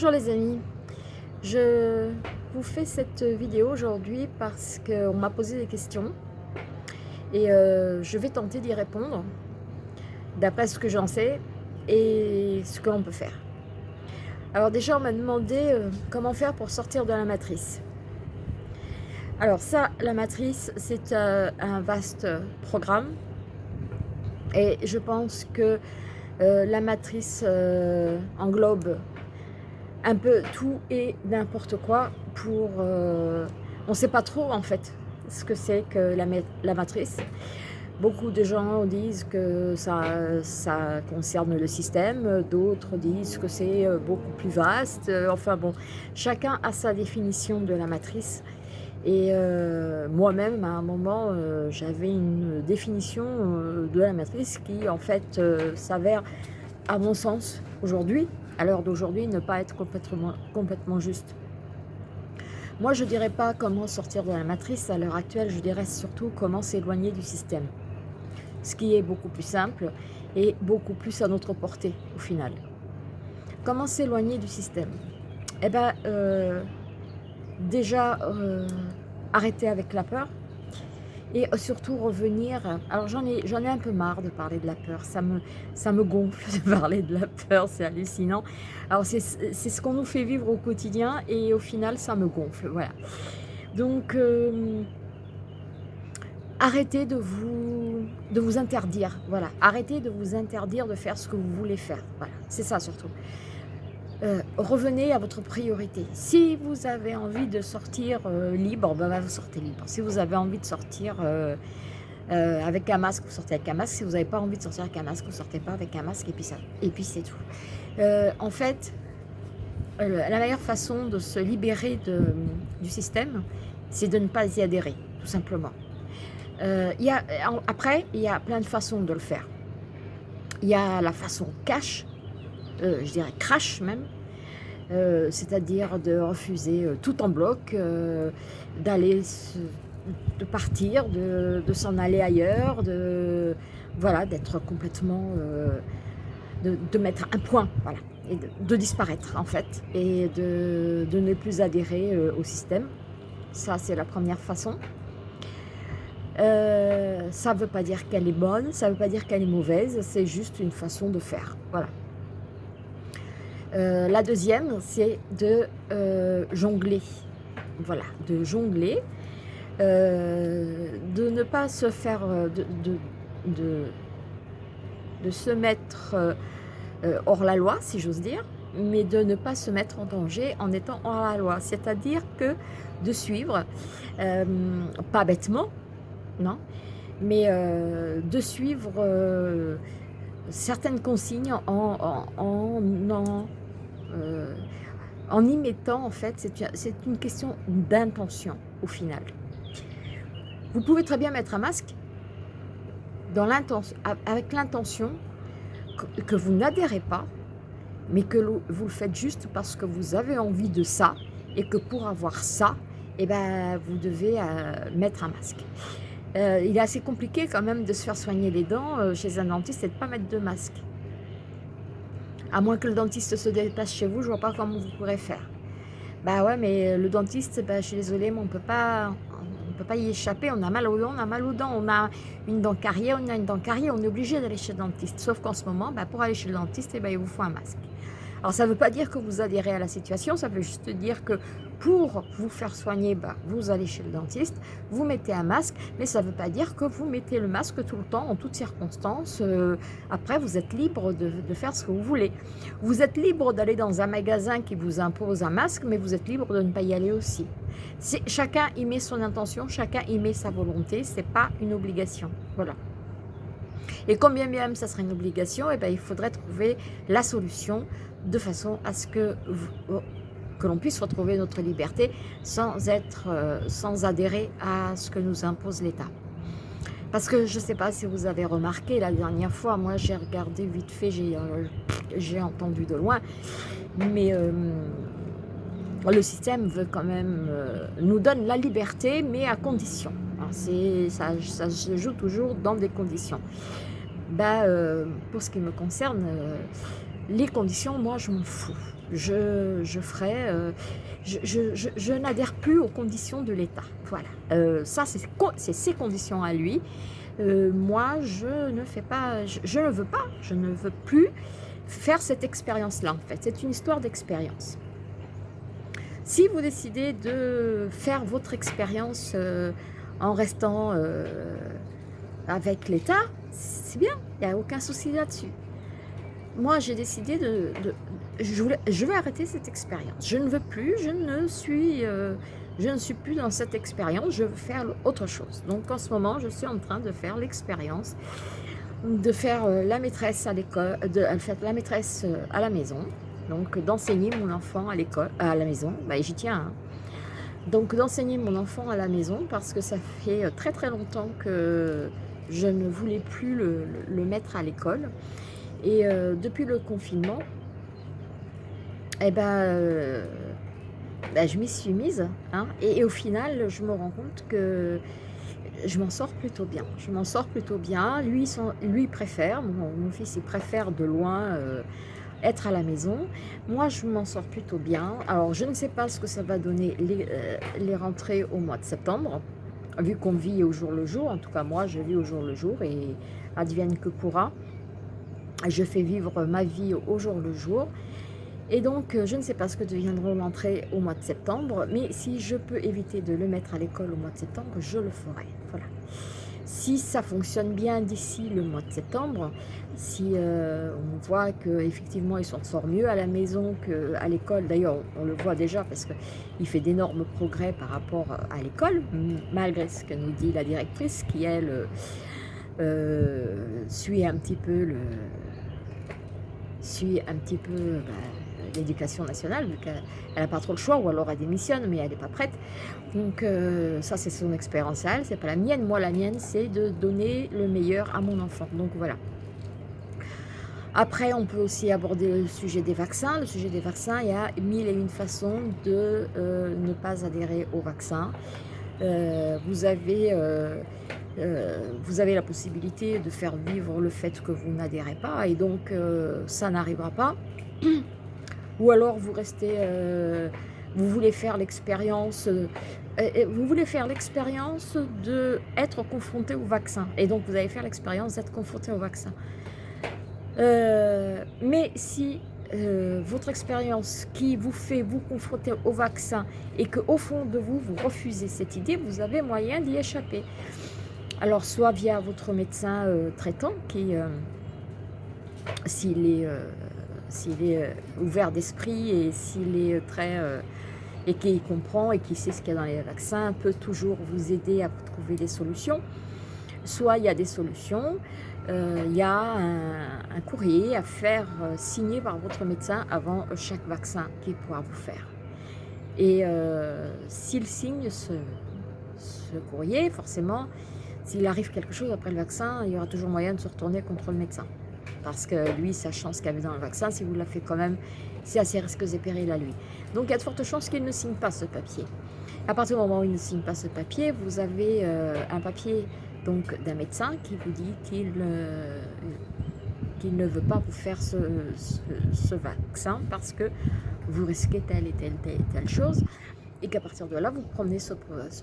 Bonjour les amis, je vous fais cette vidéo aujourd'hui parce qu'on m'a posé des questions et euh, je vais tenter d'y répondre d'après ce que j'en sais et ce que l'on peut faire. Alors déjà on m'a demandé euh, comment faire pour sortir de la matrice. Alors ça, la matrice, c'est euh, un vaste programme et je pense que la matrice englobe un peu tout et n'importe quoi pour... Euh, on ne sait pas trop en fait ce que c'est que la, matrice. Beaucoup de gens disent que ça, ça concerne le système, d'autres disent que c'est euh, beaucoup plus vaste. Enfin bon, chacun a sa définition de la matrice. Et euh, moi-même, à un moment, j'avais une définition de la matrice qui, en fait, s'avère, à mon sens, aujourd'hui, à l'heure d'aujourd'hui, ne pas être complètement, juste. Moi, je ne dirais pas comment sortir de la matrice à l'heure actuelle, je dirais surtout comment s'éloigner du système. Ce qui est beaucoup plus simple et beaucoup plus à notre portée au final. Comment s'éloigner du système? Eh bien, euh, déjà, euh, arrêter avec la peur, et surtout revenir, alors j'en ai, ai un peu marre de parler de la peur, ça me, ça me gonfle de parler de la peur, c'est hallucinant. Alors c'est ce qu'on nous fait vivre au quotidien et au final ça me gonfle, voilà. Donc euh, arrêtez de vous, de vous interdire, voilà. Arrêtez de vous interdire de faire ce que vous voulez faire, voilà. C'est ça surtout. Euh, revenez à votre priorité. Si vous avez envie de sortir euh, libre, ben, vous sortez libre. Si vous avez envie de sortir euh, avec un masque, vous sortez avec un masque. Si vous n'avez pas envie de sortir avec un masque, vous sortez pas avec un masque et puis, puis c'est tout. en fait, la meilleure façon de se libérer du système, c'est de ne pas y adhérer, tout simplement. y a, après, il y a plein de façons de le faire. Il y a la façon cash, je dirais crash même, euh, c'est-à-dire de refuser euh, tout en bloc, d'aller de partir, de, s'en aller ailleurs, de voilà, d'être complètement, de, mettre un point, voilà, de, disparaître en fait, et de, ne plus adhérer au système. Ça, c'est la première façon. ça ne veut pas dire qu'elle est bonne, ça ne veut pas dire qu'elle est mauvaise, c'est juste une façon de faire. Voilà. Euh, la deuxième, c'est de euh, jongler. Voilà, de jongler, euh, de ne pas se faire, de, de, de, se mettre hors la loi, si j'ose dire, mais de ne pas se mettre en danger en étant hors la loi. C'est-à-dire que de suivre, pas bêtement, non, mais de suivre certaines consignes en, en, en, euh, en y mettant, en fait, c'est une question d'intention au final. Vous pouvez très bien mettre un masque avec l'intention que, vous n'adhérez pas, mais que vous le faites juste parce que vous avez envie de ça et que pour avoir ça, eh ben, vous devez euh, mettre un masque. Euh, il est assez compliqué quand même de se faire soigner les dents chez un dentiste et de ne pas mettre de masque. À moins que le dentiste se déplace chez vous, je vois pas comment vous pourrez faire. Bah ouais, mais le dentiste, bah, je suis désolée, mais on peut pas, on peut pas y échapper. On a mal aux dents, on a mal aux dents. On a une dent carrière, on a une dent carrière, on est obligé d'aller chez le dentiste. Sauf qu'en ce moment, bah, pour aller chez le dentiste, eh ben, il vous faut un masque. Alors ça ne veut pas dire que vous adhérez à la situation, ça veut juste dire que pour vous faire soigner, bah, vous allez chez le dentiste, vous mettez un masque, mais ça ne veut pas dire que vous mettez le masque tout le temps, en toutes circonstances. Euh, après, vous êtes libre de, faire ce que vous voulez. Vous êtes libre d'aller dans un magasin qui vous impose un masque, mais vous êtes libre de ne pas y aller aussi. Chacun y met son intention, chacun y met sa volonté, ce n'est pas une obligation. Voilà. Et combien même ça serait une obligation, et eh ben, il faudrait trouver la solution de façon à ce que, que l'on puisse retrouver notre liberté sans, être, euh, sans adhérer à ce que nous impose l'État. Parce que je ne sais pas si vous avez remarqué, la dernière fois, moi j'ai regardé vite fait, j'ai euh, entendu de loin, mais euh, le système veut quand même, nous donne la liberté, mais à condition. Ça, ça se joue toujours dans des conditions. Bah, pour ce qui me concerne, Les conditions, moi, je m'en fous. Je, je ferai... Euh, je, n'adhère plus aux conditions de l'État. Voilà. Euh, ça, c'est ses conditions à lui. Euh, moi, je ne fais pas... Je, ne veux pas. Je ne veux plus faire cette expérience-là, en fait. C'est une histoire d'expérience. Si vous décidez de faire votre expérience en restant avec l'État, c'est bien, il n'y a aucun souci là-dessus. Moi, j'ai décidé de... je, je, vais arrêter cette expérience. Je ne veux plus, je ne suis... Euh, je ne suis plus dans cette expérience, je veux faire autre chose. Donc en ce moment, je suis en train de faire l'expérience de faire euh, la maîtresse à l'école, de faire la maîtresse euh, à la maison, donc d'enseigner mon enfant à l'école, à la maison, bah, j'y tiens. Hein. Donc d'enseigner mon enfant à la maison parce que ça fait très très longtemps que je ne voulais plus le, mettre à l'école. Et depuis le confinement, eh ben, euh, ben je m'y suis mise. Hein, et, au final, je me rends compte que je m'en sors plutôt bien. Je m'en sors plutôt bien. Lui, lui préfère, mon, fils, il préfère de loin euh, être à la maison. Moi, je m'en sors plutôt bien. Alors, je ne sais pas ce que ça va donner les, les rentrées au mois de septembre vu qu'on vit au jour le jour, en tout cas moi je vis au jour le jour et advienne que pourra, je fais vivre ma vie au jour le jour. Et donc, je ne sais pas ce que deviendront l'entrée au mois de septembre, mais si je peux éviter de le mettre à l'école au mois de septembre, je le ferai. Voilà. Si ça fonctionne bien d'ici le mois de septembre, si euh, on voit qu'effectivement il s'en sort mieux à la maison qu'à l'école, d'ailleurs on, le voit déjà parce qu'il fait d'énormes progrès par rapport à l'école, malgré ce que nous dit la directrice qui elle euh, suit un petit peu le suit un petit peu bah, l'éducation nationale, vu qu'elle n'a pas trop le choix, ou alors elle démissionne, mais elle n'est pas prête. Donc euh, ça, c'est son expérience à elle, c'est pas la mienne. Moi, la mienne, c'est de donner le meilleur à mon enfant. Donc voilà. Après, on peut aussi aborder le sujet des vaccins. Le sujet des vaccins, il y a mille et une façons de euh, ne pas adhérer au vaccin. Euh, vous, avez, vous avez la possibilité de faire vivre le fait que vous n'adhérez pas et donc ça n'arrivera pas. Ou alors vous restez, euh, vous voulez faire l'expérience, euh, vous voulez faire l'expérience d'être confronté au vaccin. Et donc vous allez faire l'expérience d'être confronté au vaccin. Euh, mais si votre expérience qui vous fait vous confronter au vaccin et qu'au fond de vous, vous refusez cette idée, vous avez moyen d'y échapper. Alors, soit via votre médecin traitant qui, s'il est s'il est euh, ouvert d'esprit et s'il est euh, très... Euh, et qu'il comprend et qui sait ce qu'il y a dans les vaccins, peut toujours vous aider à trouver des solutions. Soit il y a des solutions, il y a un, courrier à faire signer par votre médecin avant chaque vaccin qu'il pourra vous faire. Et s'il signe ce, courrier, forcément, s'il arrive quelque chose après le vaccin, il y aura toujours moyen de se retourner contre le médecin parce que lui, sachant ce qu'il avait dans le vaccin, si vous l'a fait quand même, c'est assez risqueux et périls à lui. Donc il y a de fortes chances qu'il ne signe pas ce papier. À partir du moment où il ne signe pas ce papier, vous avez euh, un papier d'un médecin qui vous dit qu'il euh, ne veut pas vous faire ce, vaccin parce que vous risquez telle et telle, telle, telle chose et qu'à partir de là, vous promenez ce,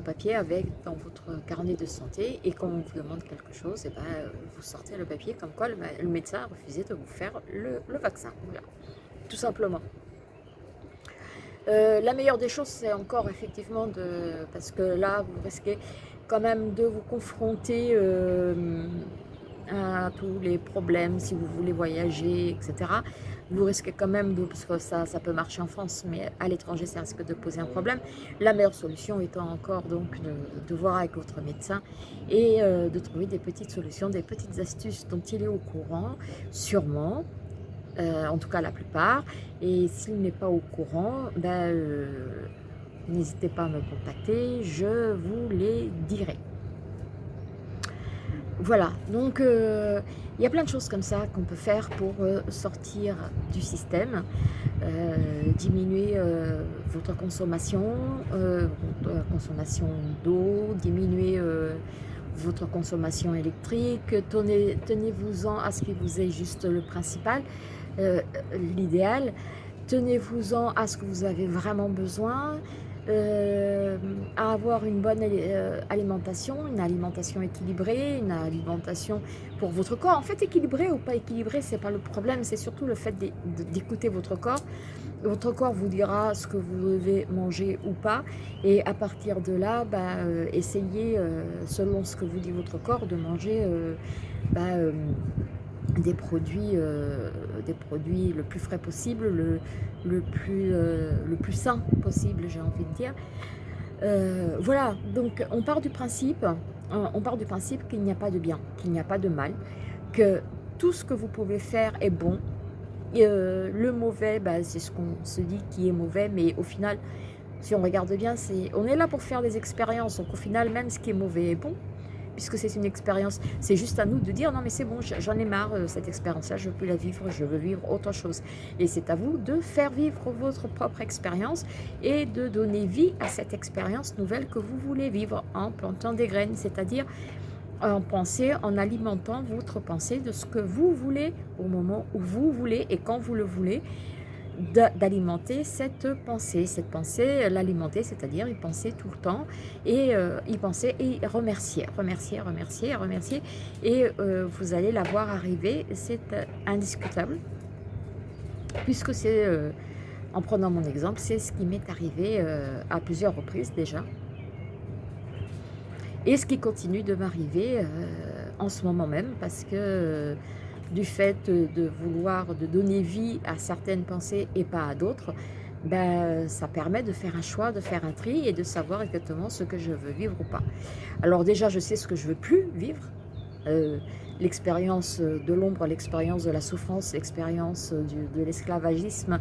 papier avec dans votre carnet de santé et quand on vous demande quelque chose, et eh ben, vous sortez le papier comme quoi le, médecin a refusé de vous faire le, vaccin. Tout simplement. Euh, la meilleure des choses, c'est encore effectivement de... Parce que là, vous risquez quand même de vous confronter euh, à tous les problèmes si vous voulez voyager, etc vous risquez quand même, parce que ça, ça peut marcher en France, mais à l'étranger, ça risque de poser un problème. La meilleure solution étant encore donc de, voir avec votre médecin et euh, de trouver des petites solutions, des petites astuces dont il est au courant, sûrement, euh, en tout cas la plupart. Et s'il n'est pas au courant, ben, euh, n'hésitez pas à me contacter, je vous les dirai. Voilà, donc euh, il y a plein de choses comme ça qu'on peut faire pour euh, sortir du système, euh, diminuer votre consommation, votre consommation d'eau, diminuer votre consommation électrique, tenez-vous-en à ce qui vous est juste le principal. l'idéal. Tenez-vous-en à ce que vous avez vraiment besoin, euh, à avoir une bonne euh, alimentation, une alimentation équilibrée, une alimentation pour votre corps. En fait, équilibré ou pas équilibré, c'est pas le problème, c'est surtout le fait d'écouter votre corps. Votre corps vous dira ce que vous devez manger ou pas, et à partir de là, bah, euh, essayez, selon ce que vous dit votre corps, de manger bah, des produits, euh, des produits le plus frais possible, le, le plus, euh, le plus sain possible, j'ai envie de dire. Euh, voilà, donc on part du principe, on part du principe qu'il n'y a pas de bien, qu'il n'y a pas de mal, que tout ce que vous pouvez faire est bon. le mauvais, bah, c'est ce qu'on se dit qui est mauvais, mais au final, si on regarde bien, c'est on est là pour faire des expériences, donc au final, même ce qui est mauvais est bon puisque c'est une expérience. C'est juste à nous de dire, non mais c'est bon, j'en ai marre, euh, cette expérience-là, je veux plus la vivre, je veux vivre autre chose. Et c'est à vous de faire vivre votre propre expérience et de donner vie à cette expérience nouvelle que vous voulez vivre en plantant des graines, c'est-à-dire en pensée, en alimentant votre pensée de ce que vous voulez au moment où vous voulez et quand vous le voulez d'alimenter cette pensée. Cette pensée, l'alimenter, c'est-à-dire y penser tout le temps et euh, y penser et remercier, remercier, remercier, remercier. Et euh, vous allez la voir arriver, c'est indiscutable. Puisque c'est, euh, en prenant mon exemple, c'est ce qui m'est arrivé à plusieurs reprises déjà. Et ce qui continue de m'arriver en ce moment même parce que du fait de vouloir de donner vie à certaines pensées et pas à d'autres, ben, ça permet de faire un choix, de faire un tri et de savoir exactement ce que je veux vivre ou pas. Alors déjà, je sais ce que je veux plus vivre. Euh, l'expérience de l'ombre, l'expérience de la souffrance, l'expérience de l'esclavagisme,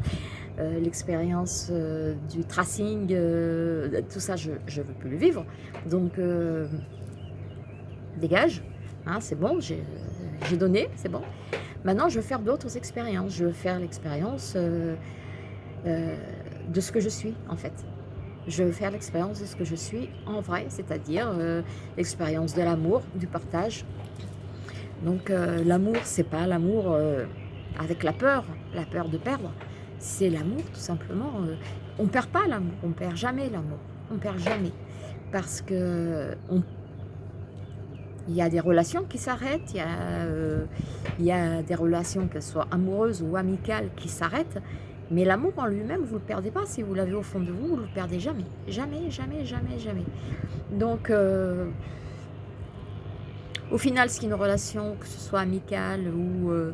euh, l'expérience euh, du tracing, tout ça, je ne veux plus le vivre. Donc, dégage, hein, c'est bon, j'ai j'ai donné, c'est bon. Maintenant, je veux faire d'autres expériences. Je veux faire l'expérience euh, euh, de ce que je suis, en fait. Je veux faire l'expérience de ce que je suis en vrai, c'est-à-dire euh, l'expérience de l'amour, du partage. Donc, l'amour, c'est pas l'amour avec la peur, la peur de perdre. C'est l'amour, tout simplement. on perd pas l'amour, on perd jamais l'amour. On perd jamais. Parce que on il y a des relations qui s'arrêtent, il, euh, il, y a des relations, qu'elles soient amoureuses ou amicales, qui s'arrêtent. Mais l'amour en lui-même, vous ne le perdez pas. Si vous l'avez au fond de vous, vous ne le perdez jamais. Jamais, jamais, jamais, jamais. Donc, euh, au final, est une relation, que ce soit amicale ou, euh,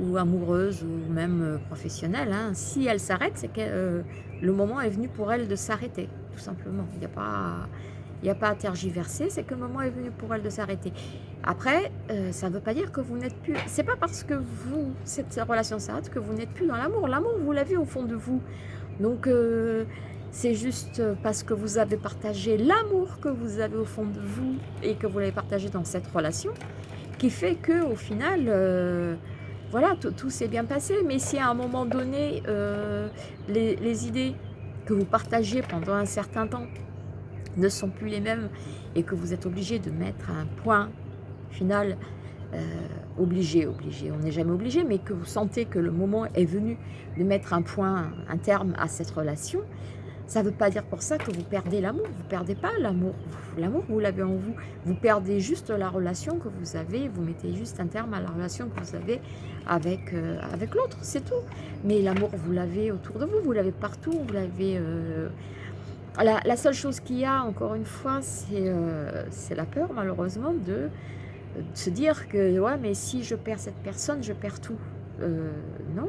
ou amoureuse ou même professionnelle, hein, si elle s'arrête, c'est que le moment est venu pour elle de s'arrêter, tout simplement. Il n'y a pas il n'y a pas à tergiverser, c'est que le moment est venu pour elle de s'arrêter. Après, euh, ça ne veut pas dire que vous n'êtes plus... C'est pas parce que vous, cette relation s'arrête que vous n'êtes plus dans l'amour. L'amour, vous l'avez au fond de vous. Donc, euh, c'est juste parce que vous avez partagé l'amour que vous avez au fond de vous et que vous l'avez partagé dans cette relation qui fait que au final, euh, voilà, tout, s'est bien passé. Mais si à un moment donné, les, les idées que vous partagez pendant un certain temps ne sont plus les mêmes et que vous êtes obligé de mettre un point final, euh, obligé, obligé, on n'est jamais obligé, mais que vous sentez que le moment est venu de mettre un point, un terme à cette relation, ça ne veut pas dire pour ça que vous perdez l'amour, vous ne perdez pas l'amour, l'amour vous l'avez en vous, vous perdez juste la relation que vous avez, vous mettez juste un terme à la relation que vous avez avec, euh, avec l'autre, c'est tout. Mais l'amour vous l'avez autour de vous, vous l'avez partout, vous l'avez... Euh, la, seule chose qu'il y a, encore une fois, euh, c'est la peur, malheureusement, de, se dire que, ouais, mais si je perds cette personne, je perds tout. Euh, non.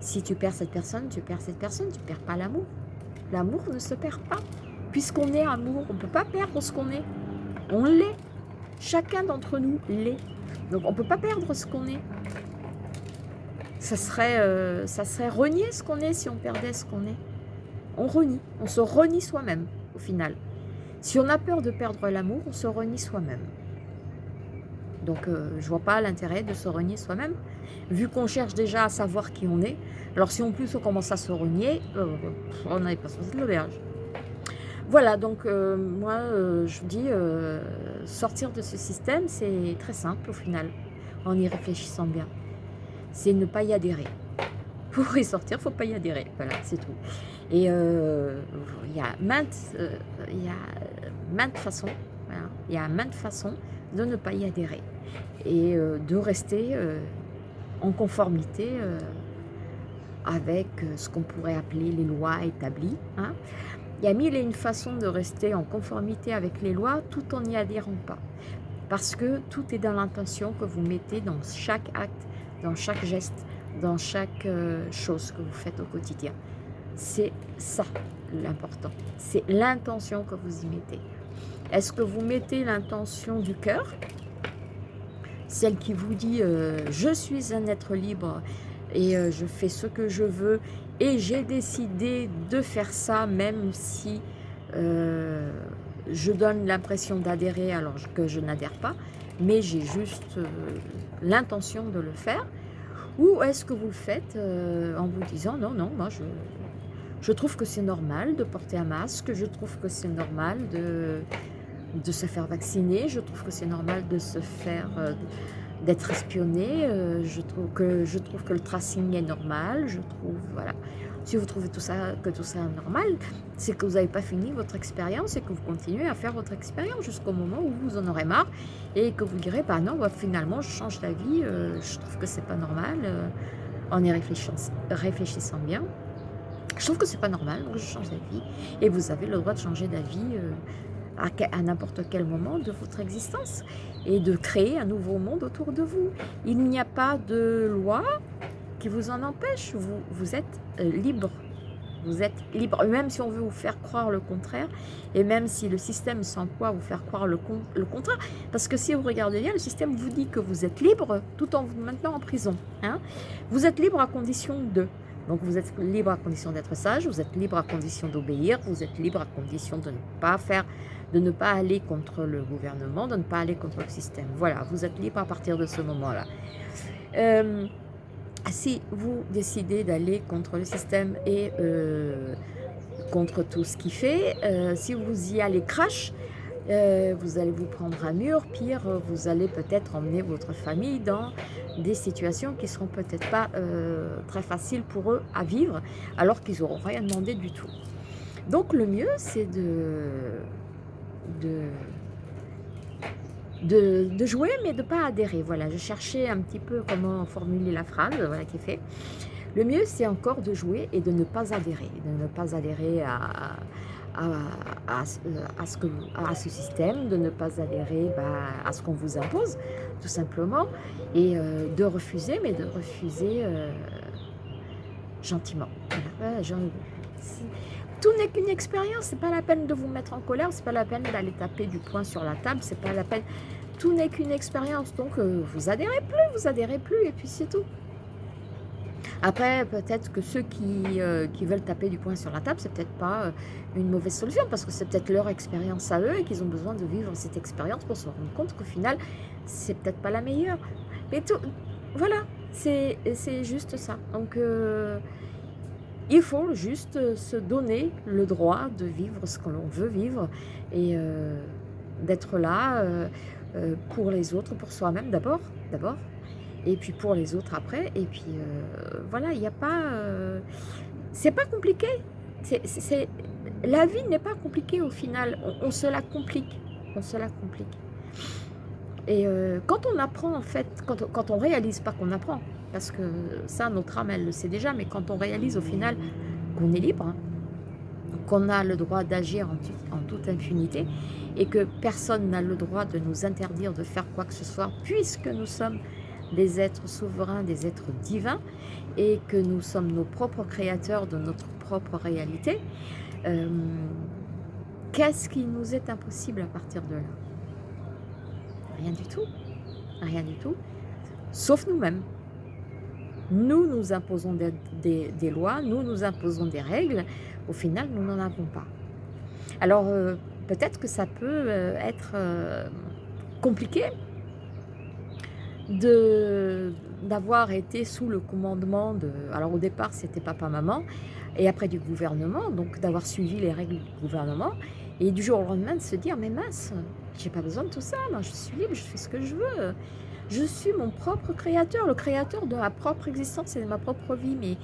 Si tu perds cette personne, tu perds cette personne, tu perds pas l'amour. L'amour ne se perd pas. Puisqu'on est amour, on ne peut pas perdre ce qu'on est. On l'est. Chacun d'entre nous l'est. Donc on ne peut pas perdre ce qu'on est. Ça euh, ça serait renier ce qu'on est si on perdait ce qu'on est on renie, on se renie soi-même au final. Si on a peur de perdre l'amour, on se renie soi-même. Donc euh, je vois pas l'intérêt de se renier soi-même, vu qu'on cherche déjà à savoir qui on est. Alors si en plus on commence à se renier, euh, on n'avait pas sorti de l'auberge. Voilà, donc euh, moi je vous dis, sortir de ce système, c'est très simple au final, en y réfléchissant bien. c'est ne pas y adhérer. Pour y sortir, faut pas y adhérer. Voilà, c'est tout. Et euh, il y a maintes, euh, façons, il y a maintes façons de ne pas y adhérer et euh, de rester en conformité avec ce qu'on pourrait appeler les lois établies. Hein. Il y a mille et une façons de rester en conformité avec les lois tout en n'y adhérant pas. Parce que tout est dans l'intention que vous mettez dans chaque acte, dans chaque geste, dans chaque euh, chose que vous faites au quotidien. C'est ça l'important. C'est l'intention que vous y mettez. Est-ce que vous mettez l'intention du cœur? Celle qui vous dit euh, Je suis un être libre et euh, je fais ce que je veux et j'ai décidé de faire ça même si je donne l'impression d'adhérer alors que je n'adhère pas, mais j'ai juste l'intention de le faire ou est-ce que vous le faites euh, en vous disant non, non, moi je, je trouve que c'est normal de porter un masque, je trouve que c'est normal de, de se faire vacciner, je trouve que c'est normal de se faire, euh, d'être espionné, euh, je, trouve que, je trouve que le tracing est normal, je trouve, voilà. Si vous trouvez tout ça, que tout ça est normal, c'est que vous n'avez pas fini votre expérience et que vous continuez à faire votre expérience jusqu'au moment où vous en aurez marre et que vous direz, bah non, bah, finalement, je change d'avis, euh, je trouve que c'est pas normal, euh, en y réfléchissant, bien. Je trouve que c'est pas normal, donc je change d'avis. Et vous avez le droit de changer d'avis euh, à, à n'importe quel moment de votre existence et de créer un nouveau monde autour de vous. Il n'y a pas de loi vous en empêche. Vous, vous êtes euh, libre. Vous êtes libre, même si on veut vous faire croire le contraire, et même si le système s'emploie à vous faire croire le, le contraire. Parce que si vous regardez bien, le système vous dit que vous êtes libre tout en vous maintenant en prison. Hein. Vous êtes libre à condition de. Donc vous êtes libre à condition d'être sage, vous êtes libre à condition d'obéir, vous êtes libre à condition de ne pas faire, de ne pas aller contre le gouvernement, de ne pas aller contre le système. Voilà, vous êtes libre à partir de ce moment-là. Euh, si vous décidez d'aller contre le système et euh, contre tout ce qu'il fait, euh, si vous y allez crash, euh, vous allez vous prendre un mur, pire, vous allez peut-être emmener votre famille dans des situations qui ne seront peut-être pas très faciles pour eux à vivre, alors qu'ils n'auront rien demandé du tout. Donc le mieux, c'est de de, jouer, mais de ne pas adhérer. Voilà, je cherchais un petit peu comment formuler la phrase, voilà qui est fait. Le mieux, c'est encore de jouer et de ne pas adhérer, de ne pas adhérer à, à, à ce système, de ne pas adhérer bah, à ce qu'on vous impose, tout simplement, et euh, de refuser, mais de refuser euh, gentiment. Tout n'est qu'une expérience, c'est pas la peine de vous mettre en colère, c'est pas la peine d'aller taper du poing sur la table, c'est pas la peine tout n'est qu'une expérience. Donc, euh, vous adhérez plus, vous adhérez plus, et puis c'est tout. Après, peut-être que ceux qui, euh, qui, veulent taper du poing sur la table, c'est peut-être pas euh, une mauvaise solution, parce que c'est peut-être leur expérience à eux, et qu'ils ont besoin de vivre cette expérience pour se rendre compte qu'au final, c'est peut-être pas la meilleure. Mais tout, voilà, c'est juste ça. Donc, il faut juste se donner le droit de vivre ce que l'on veut vivre, et d'être là euh, pour les autres, pour soi-même d'abord, d'abord, et puis pour les autres après. Et puis euh, voilà, il n'y a pas... Euh, c'est pas compliqué. La vie n'est pas compliquée au final. On, se la complique. On se la complique. Et quand on apprend, en fait, quand, quand on réalise pas qu'on apprend, parce que ça, notre âme, elle le sait déjà, mais quand on réalise au final qu'on est libre, qu'on a le droit d'agir en, toute impunité et que personne n'a le droit de nous interdire de faire quoi que ce soit puisque nous sommes des êtres souverains, des êtres divins et que nous sommes nos propres créateurs de notre propre réalité. Euh, qu'est-ce qui nous est impossible à partir de là? Rien du tout. Rien du tout. Sauf nous-mêmes. Nous nous imposons des, lois, nous nous imposons des règles, au final, nous n'en avons pas. Alors, euh, peut-être que ça peut euh, être euh, compliqué d'avoir été sous le commandement de... Alors, au départ, c'était papa-maman, et après du gouvernement, donc d'avoir suivi les règles du gouvernement, et du jour au lendemain de se dire, mais mince, j'ai pas besoin de tout ça, moi je suis libre, je fais ce que je veux, Je suis mon propre créateur, le créateur de ma propre existence et de ma propre vie. Mais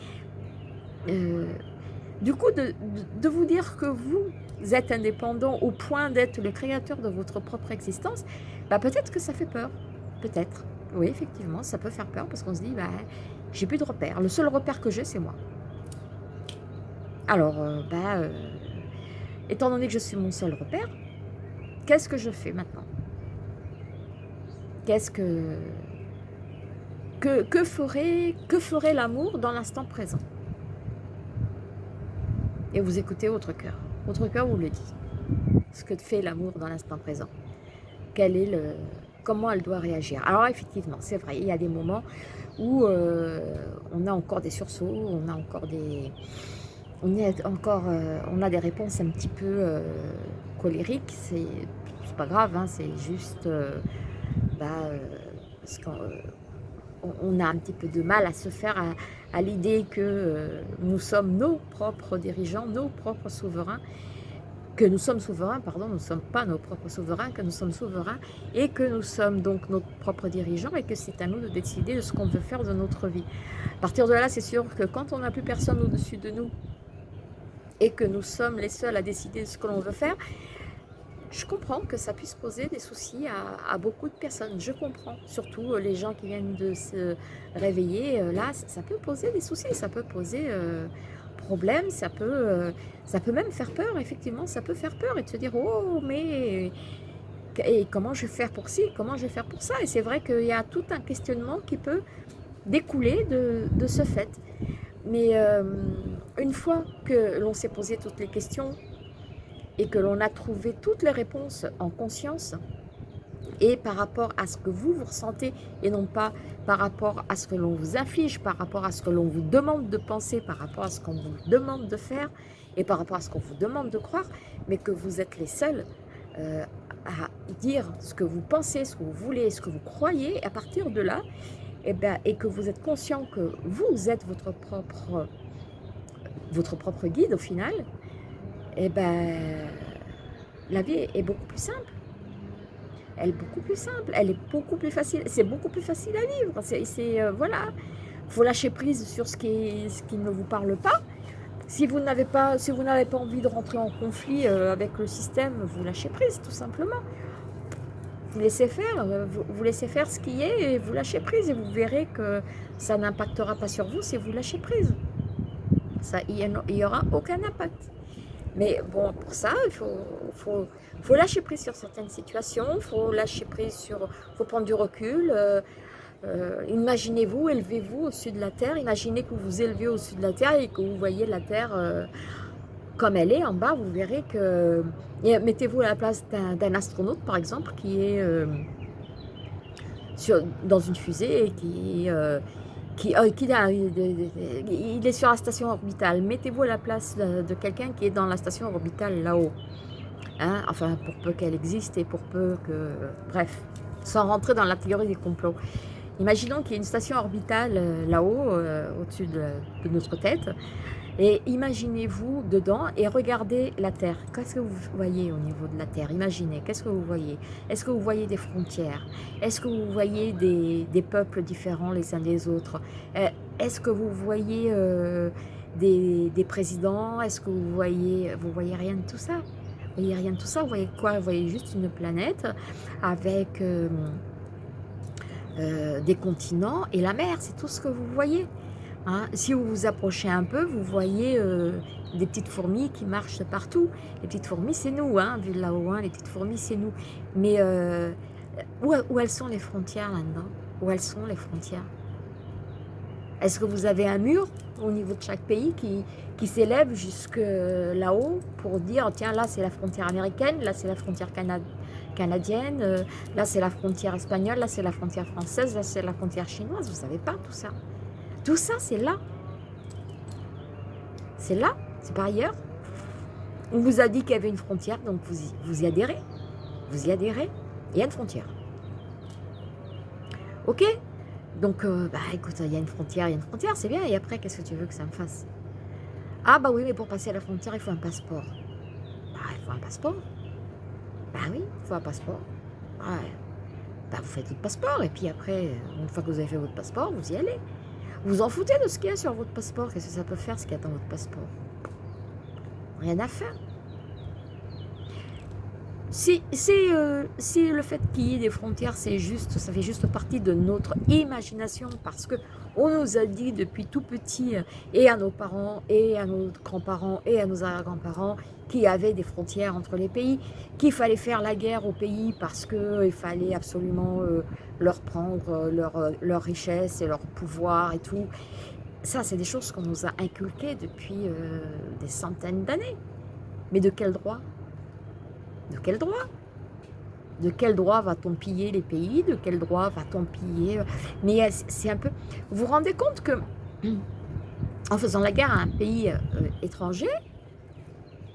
euh, du coup, de, vous dire que vous êtes indépendant au point d'être le créateur de votre propre existence, bah peut-être que ça fait peur. Peut-être. Oui, effectivement, ça peut faire peur parce qu'on se dit, bah, j'ai plus de repères. Le seul repère que j'ai, c'est moi. Alors, euh, bah, euh, étant donné que je suis mon seul repère, qu'est-ce que je fais maintenant? Qu'est-ce que... Que, que ferait, que ferait l'amour dans l'instant présent? Et vous écoutez votre cœur. Votre cœur vous le dit. Ce que fait l'amour dans l'instant présent? Quel est le, comment elle doit réagir? Alors effectivement, c'est vrai, il y a des moments où euh, on a encore des sursauts, on a encore des, on est encore, euh, on a des réponses un petit peu euh, colériques. C'est pas grave, hein, c'est juste, bah, parce qu'on on a un petit peu de mal à se faire à, à l'idée que nous sommes nos propres dirigeants, nos propres souverains, que nous sommes souverains, pardon, nous ne sommes pas nos propres souverains, que nous sommes souverains et que nous sommes donc nos propres dirigeants et que c'est à nous de décider de ce qu'on veut faire de notre vie. À partir de là, c'est sûr que quand on n'a plus personne au-dessus de nous et que nous sommes les seuls à décider de ce que l'on veut faire, je comprends que ça puisse poser des soucis à, beaucoup de personnes. Je comprends, surtout euh, les gens qui viennent de se réveiller. Euh, là, ça peut poser des soucis, ça peut poser... Euh, problème, ça peut, euh, ça peut même faire peur, effectivement, ça peut faire peur et de se dire, oh, mais et comment je vais faire pour ci, comment je vais faire pour ça? Et c'est vrai qu'il y a tout un questionnement qui peut découler de, ce fait. Mais une fois que l'on s'est posé toutes les questions et que l'on a trouvé toutes les réponses en conscience, et par rapport à ce que vous, vous ressentez et non pas par rapport à ce que l'on vous affiche, par rapport à ce que l'on vous demande de penser, par rapport à ce qu'on vous demande de faire et par rapport à ce qu'on vous demande de croire, mais que vous êtes les seuls euh, à dire ce que vous pensez, ce que vous voulez, ce que vous croyez, et à partir de là, et, eh bien, et que vous êtes conscient que vous êtes votre propre, votre propre guide au final, eh ben, la vie est beaucoup plus simple elle est beaucoup plus simple, elle est beaucoup plus facile, c'est beaucoup plus facile à vivre. C'est, euh, voilà, faut lâcher prise sur ce qui, ne vous parle pas. Si vous n'avez pas, si pas envie de rentrer en conflit euh, avec le système, vous lâchez prise, tout simplement. Vous laissez faire, euh, vous, laissez faire ce qui est et vous lâchez prise et vous verrez que ça n'impactera pas sur vous si vous lâchez prise. Ça, il n'y aura aucun impact. Mais bon, pour ça, il faut, faut, faut, lâcher prise sur certaines situations, il faut lâcher prise sur, faut prendre du recul. Euh, euh, imaginez-vous, élevez-vous au-dessus de la Terre, imaginez que vous vous élevez au-dessus de la Terre et que vous voyez la Terre euh, comme elle est en bas, vous verrez que... Mettez-vous à la place d'un astronaute, par exemple, qui est sur, dans une fusée et qui qui, euh, il est sur la station orbitale. Mettez-vous à la place de, quelqu'un qui est dans la station orbitale là-haut. Hein, enfin, pour peu qu'elle existe et pour peu que... Bref, sans rentrer dans la théorie des complots. Imaginons qu'il y ait une station orbitale euh, là-haut, euh, au-dessus de, notre tête, et imaginez-vous dedans et regardez la Terre. Qu'est-ce que vous voyez au niveau de la Terre? Imaginez, qu'est-ce que vous voyez? Est-ce que vous voyez des frontières? Est-ce que vous voyez des, peuples différents les uns des autres? Euh, Est-ce que vous voyez euh, des, présidents? Est-ce que vous voyez, vous voyez rien de tout ça? Vous voyez rien de tout ça? Vous voyez quoi? Vous voyez juste une planète avec... Euh, des continents et la mer, c'est tout ce que vous voyez. Hein, si vous vous approchez un peu, vous voyez euh, des petites fourmis qui marchent partout. Les petites fourmis, c'est nous, hein, vu là-haut, hein, les petites fourmis, c'est nous. Mais euh, où, elles sont les frontières là-dedans? Où elles sont les frontières? Est-ce que vous avez un mur au niveau de chaque pays qui, qui s'élève jusque là-haut pour dire, tiens, là c'est la frontière américaine, là c'est la frontière canadienne, euh, là c'est la frontière espagnole, là c'est la frontière française, là c'est la frontière chinoise? Vous savez pas tout ça? Tout ça, c'est là. C'est là, c'est pas ailleurs. On vous a dit qu'il y avait une frontière, donc vous y, vous y adhérez. Vous y adhérez. Il y a une frontière. Ok Donc, euh, bah écoute, il y a une frontière, il y a une frontière, c'est bien. Et après, qu'est-ce que tu veux que ça me fasse Ah bah oui, mais pour passer à la frontière, il faut un passeport. Bah, il faut un passeport. Bah oui, il faut un passeport. Ouais. bah, vous faites votre passeport, et puis après, une fois que vous avez fait votre passeport, vous y allez. Vous en foutez de ce qu'il y a sur votre passeport, qu'est-ce que ça peut faire, ce qu'il y a dans votre passeport? Rien à faire. C'est euh, le fait qu'il y ait des frontières, c'est juste, ça fait juste partie de notre imagination parce que on nous a dit depuis tout petit euh, et à nos parents et à nos grands-parents et à nos arrière-grands-parents qu'il y avait des frontières entre les pays, qu'il fallait faire la guerre aux pays parce qu'il fallait absolument euh, leur prendre leur richesse et leur pouvoir et tout. Ça, c'est des choses qu'on nous a inculquées depuis des centaines d'années. Mais de quel droit? De quel droit? De quel droit va-t-on piller les pays De quel droit va-t-on piller Mais c'est un peu... Vous vous rendez compte que en faisant la guerre à un pays euh, étranger,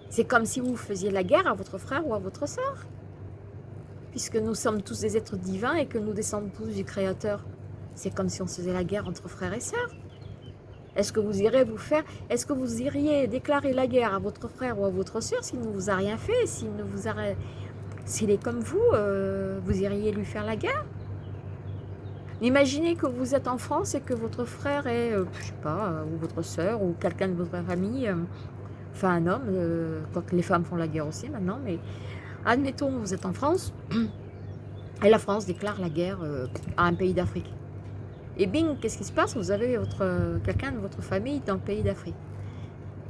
c'est comme si vous faisiez la guerre à votre frère ou à votre soeur. Puisque nous sommes tous des êtres divins et que nous descendons tous du Créateur. C'est comme si on faisait la guerre entre frères et sœurs. Est-ce que vous irez vous faire, est-ce que vous iriez déclarer la guerre à votre frère ou à votre soeur s'il ne vous a rien fait, s'il ne vous a, s'il est comme vous, euh, vous iriez lui faire la guerre? Imaginez que vous êtes en France et que votre frère est, je euh, je sais pas, euh, ou votre soeur ou quelqu'un de votre famille, enfin un homme, quoique les femmes font la guerre aussi maintenant, mais admettons vous êtes en France et la France déclare la guerre à un pays d'Afrique. Et bing, qu'est-ce qui se passe? Vous avez quelqu'un de votre famille dans le pays d'Afrique.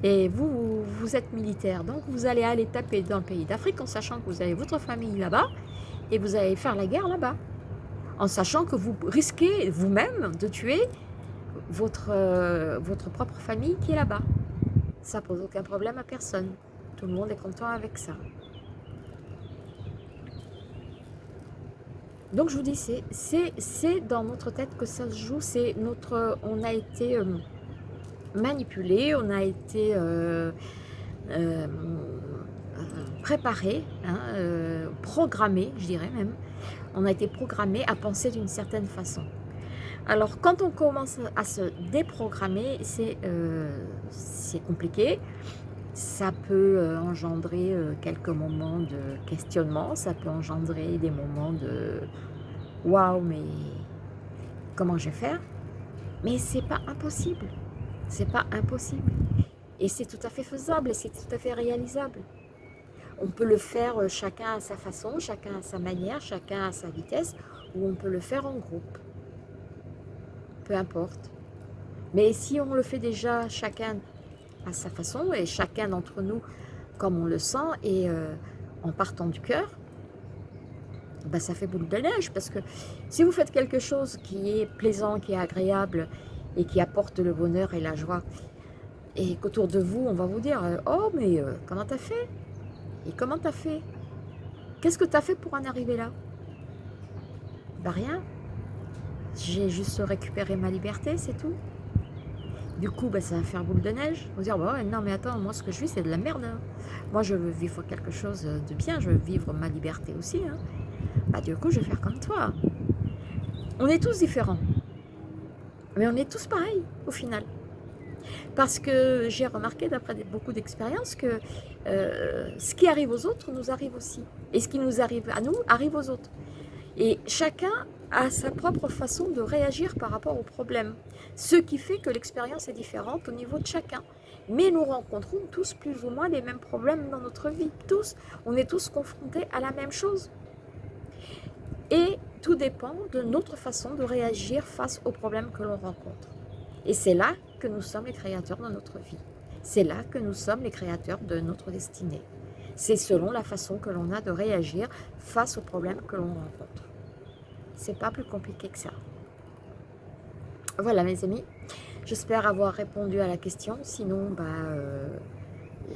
Et vous, vous êtes militaire, donc vous allez aller taper dans le pays d'Afrique en sachant que vous avez votre famille là-bas et vous allez faire la guerre là-bas. En sachant que vous risquez vous-même de tuer votre, euh, votre propre famille qui est là-bas. Ça pose aucun problème à personne. Tout le monde est content avec ça. Donc je vous dis, c'est dans notre tête que ça se joue, c'est notre, on a été euh, manipulé, on a été euh, euh, préparé, hein, programmé, je dirais même, on a été programmé à penser d'une certaine façon. Alors quand on commence à se déprogrammer, c'est compliqué, ça peut euh, engendrer euh, quelques moments de questionnement, ça peut engendrer des moments de « waouh, mais comment je vais faire ?» Mais c'est pas impossible, c'est pas impossible. Et c'est tout à fait faisable et c'est tout à fait réalisable. On peut le faire euh, chacun à sa façon, chacun à sa manière, chacun à sa vitesse, ou on peut le faire en groupe. Peu importe. Mais si on le fait déjà chacun à sa façon et chacun d'entre nous comme on le sent et euh, en partant du cœur, bah, ça fait boule de neige parce que si vous faites quelque chose qui est plaisant, qui est agréable et qui apporte le bonheur et la joie et qu'autour de vous, on va vous dire euh, « Oh, mais euh, comment t'as fait? Et comment t'as fait? Qu'est-ce que t'as fait pour en arriver là ?» Bah rien. J'ai juste récupéré ma liberté, c'est tout. Du coup, bah, ça va faire boule de neige. Vous dire, bah non mais attends, moi ce que je vis, c'est de la merde. Hein. Moi, je veux vivre quelque chose de bien, je veux vivre ma liberté aussi. Hein. Bah, du coup, je vais faire comme toi. On est tous différents. Mais on est tous pareils, au final. Parce que j'ai remarqué, d'après beaucoup d'expériences, que euh, ce qui arrive aux autres nous arrive aussi. Et ce qui nous arrive à nous arrive aux autres. Et chacun a sa propre façon de réagir par rapport au problème. Ce qui fait que l'expérience est différente au niveau de chacun. Mais nous rencontrons tous plus ou moins les mêmes problèmes dans notre vie. Tous, on est tous confrontés à la même chose. Et tout dépend de notre façon de réagir face aux problèmes que l'on rencontre. Et c'est là que nous sommes les créateurs de notre vie. C'est là que nous sommes les créateurs de notre destinée. C'est selon la façon que l'on a de réagir face aux problèmes que l'on rencontre. C'est pas plus compliqué que ça. Voilà mes amis, j'espère avoir répondu à la question, sinon bah, euh,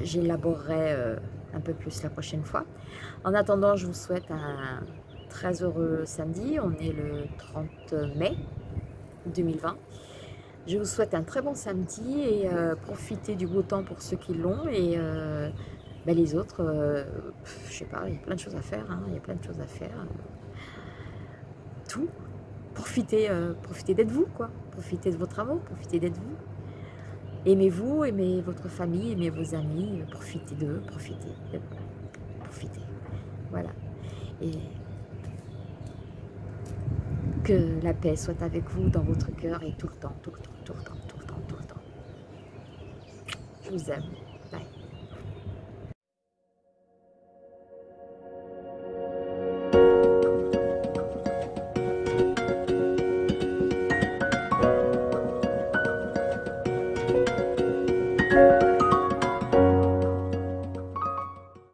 j'élaborerai euh, un peu plus la prochaine fois. En attendant, je vous souhaite un très heureux samedi, on est le 30 mai 2020. Je vous souhaite un très bon samedi et euh, profitez du beau temps pour ceux qui l'ont et bah, les autres, je sais pas, il y a plein de choses à faire, hein, il y a plein de choses à faire tout. Profitez, euh, profitez d'être vous. Profitez de votre amour, profitez d'être vous. Aimez-vous, aimez votre famille, aimez vos amis, profitez d'eux, profitez, profitez. Voilà. Que la paix soit avec vous dans votre cœur et tout le temps, tout le temps, tout le temps, tout le temps, tout le temps. Je vous aime.